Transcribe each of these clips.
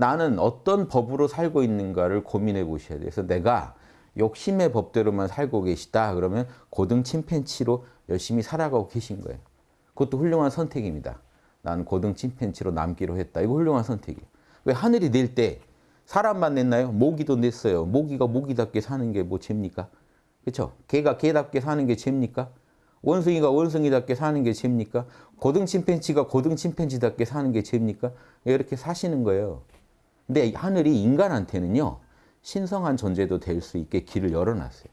나는 어떤 법으로 살고 있는가를 고민해 보셔야 돼요. 그래서 내가 욕심의 법대로만 살고 계시다. 그러면 고등 침팬치로 열심히 살아가고 계신 거예요. 그것도 훌륭한 선택입니다. 난 고등 침팬치로 남기로 했다. 이거 훌륭한 선택이에요. 왜 하늘이 낼 때 사람만 냈나요? 모기도 냈어요. 모기가 모기답게 사는 게 뭐 죄입니까? 그렇죠? 개가 개답게 사는 게 죄입니까? 원숭이가 원숭이답게 사는 게 죄입니까? 고등 침팬치가 고등 침팬치답게 사는 게 죄입니까? 이렇게 사시는 거예요. 근데 하늘이 인간한테는요. 신성한 존재도 될 수 있게 길을 열어놨어요.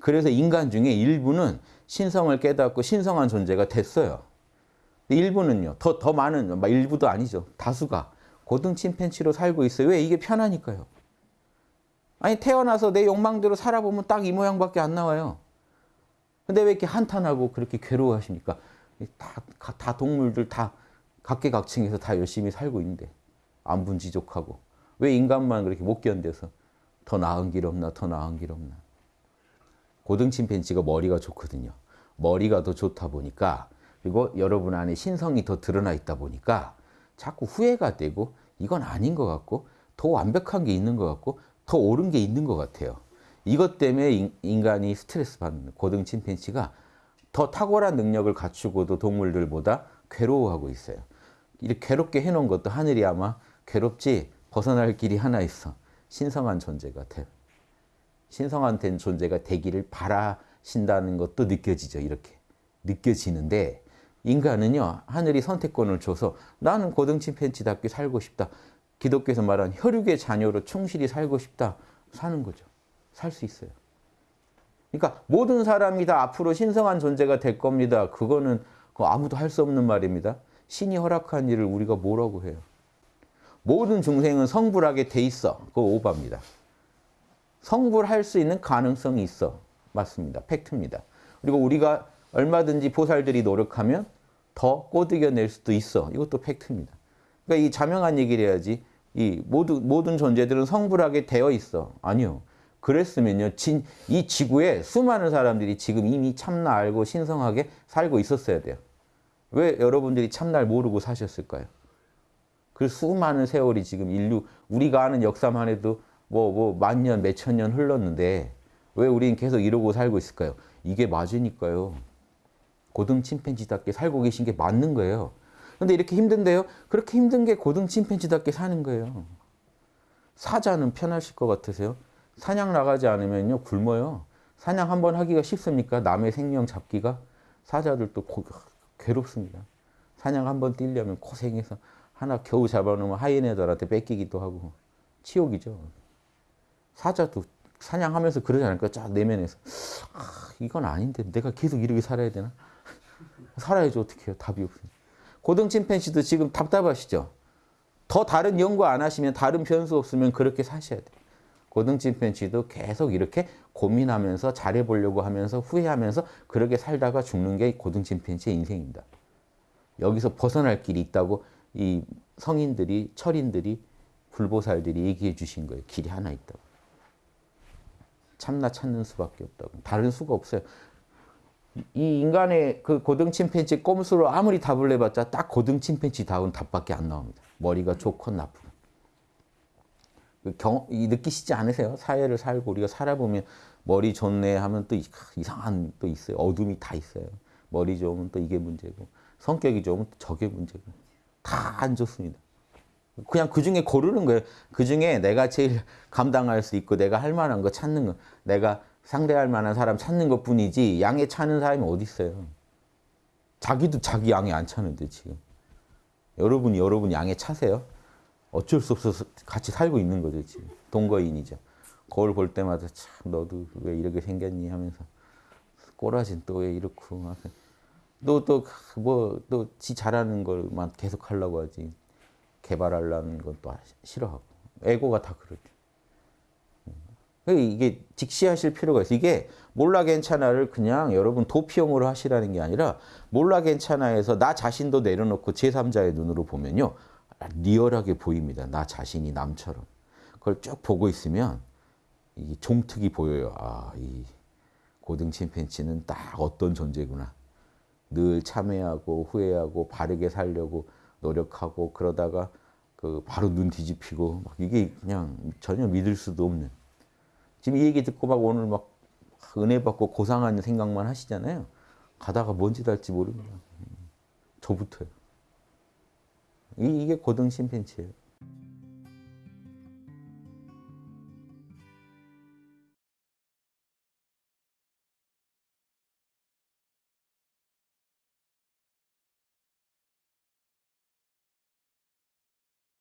그래서 인간 중에 일부는 신성을 깨닫고 신성한 존재가 됐어요. 일부는요. 더, 더 많은, 일부도 아니죠. 다수가 고등 침팬치로 살고 있어요. 왜? 이게 편하니까요. 아니 태어나서 내 욕망대로 살아보면 딱 이 모양밖에 안 나와요. 근데 왜 이렇게 한탄하고 그렇게 괴로워하십니까? 다, 다 동물들 다 각계각층에서 다 열심히 살고 있는데 안분지족하고 왜 인간만 그렇게 못 견뎌서 더 나은 길 없나 더 나은 길 없나 고등 침팬지가 머리가 좋거든요. 머리가 더 좋다 보니까 그리고 여러분 안에 신성이 더 드러나 있다 보니까 자꾸 후회가 되고 이건 아닌 것 같고 더 완벽한 게 있는 것 같고 더 옳은 게 있는 것 같아요. 이것 때문에 인간이 스트레스 받는 고등 침팬치가 더 탁월한 능력을 갖추고도 동물들보다 괴로워하고 있어요. 이렇게 괴롭게 해놓은 것도 하늘이 아마 괴롭지 벗어날 길이 하나 있어. 신성한 존재가 돼. 신성한 된 존재가 되기를 바라신다는 것도 느껴지죠. 이렇게. 느껴지는데 인간은요. 하늘이 선택권을 줘서 나는 고등 침팬치답게 살고 싶다. 기독교에서 말하는 혈육의 자녀로 충실히 살고 싶다. 사는 거죠. 살 수 있어요. 그러니까 모든 사람이 다 앞으로 신성한 존재가 될 겁니다. 그거는 아무도 할 수 없는 말입니다. 신이 허락한 일을 우리가 뭐라고 해요. 모든 중생은 성불하게 돼 있어. 그거 오바입니다. 성불할 수 있는 가능성이 있어. 맞습니다. 팩트입니다. 그리고 우리가 얼마든지 보살들이 노력하면 더 꼬드겨낼 수도 있어. 이것도 팩트입니다. 그러니까 이 자명한 얘기를 해야지. 이 모든, 모든 존재들은 성불하게 되어 있어. 아니요. 그랬으면요. 진, 이 지구에 수많은 사람들이 지금 이미 참나 알고 신성하게 살고 있었어야 돼요. 왜 여러분들이 참나를 모르고 사셨을까요? 그 수많은 세월이 지금 인류 우리가 아는 역사만 해도 뭐 뭐 만 년, 몇천 년 흘렀는데 왜 우리는 계속 이러고 살고 있을까요? 이게 맞으니까요. 고등 침팬지답게 살고 계신 게 맞는 거예요. 근데 이렇게 힘든데요? 그렇게 힘든 게 고등 침팬지답게 사는 거예요. 사자는 편하실 것 같으세요? 사냥 나가지 않으면요 굶어요. 사냥 한 번 하기가 쉽습니까? 남의 생명 잡기가 사자들도 고, 괴롭습니다. 사냥 한 번 뛰려면 고생해서 하나 겨우 잡아놓으면 하이에나들한테 뺏기기도 하고 치욕이죠. 사자도 사냥하면서 그러지 않을까? 쫙 내면에서 아, 이건 아닌데 내가 계속 이렇게 살아야 되나? 살아야지 어떻게 해요? 답이 없어요. 고등 침팬지도 지금 답답하시죠? 더 다른 연구 안 하시면 다른 변수 없으면 그렇게 사셔야 돼요. 고등 침팬지도 계속 이렇게 고민하면서 잘해보려고 하면서 후회하면서 그렇게 살다가 죽는 게 고등 침팬지의 인생입니다. 여기서 벗어날 길이 있다고 이 성인들이 철인들이 불보살들이 얘기해 주신 거예요. 길이 하나 있다고. 참나 찾는 수밖에 없다고. 다른 수가 없어요. 이 인간의 그 고등 침팬지 꼼수로 아무리 답을 내봤자 딱 고등 침팬지 다운 답밖에 안 나옵니다. 머리가 좋건 나쁘건. 그 경, 느끼시지 않으세요? 사회를 살고 우리가 살아보면 머리 좋네 하면 또 이상한 또 있어요. 어둠이 다 있어요. 머리 좋으면 또 이게 문제고 성격이 좋으면 저게 문제고 다 안 좋습니다. 그냥 그 중에 고르는 거예요. 그 중에 내가 제일 감당할 수 있고 내가 할 만한 거 찾는 거. 내가 상대할 만한 사람 찾는 것 뿐이지 양에 차는 사람이 어디 있어요. 자기도 자기 양에 안 차는데 지금. 여러분이 여러분 양에 차세요. 어쩔 수 없어서 같이 살고 있는 거죠 지금. 동거인이죠. 거울 볼 때마다 참 너도 왜 이렇게 생겼니 하면서 꼬라진 또 왜 이렇고 또 또 뭐 또 지 잘하는 걸만 계속 하려고 하지 개발하려는 건 또 싫어하고 에고가 다 그러죠. 이게 직시하실 필요가 있어요. 이게 몰라 괜찮아를 그냥 여러분 도피용으로 하시라는 게 아니라 몰라 괜찮아에서 나 자신도 내려놓고 제3자의 눈으로 보면요. 리얼하게 보입니다. 나 자신이 남처럼. 그걸 쭉 보고 있으면 이 종특이 보여요. 아, 이 고등 침팬치는 딱 어떤 존재구나. 늘 참회하고 후회하고 바르게 살려고 노력하고 그러다가 그 바로 눈 뒤집히고 막 이게 그냥 전혀 믿을 수도 없는. 지금 이 얘기 듣고 막 오늘 막 은혜 받고 고상한 생각만 하시잖아요. 가다가 뭔지 달지 모릅니다. 저부터요. 이- 이게 고등 심팬치예요.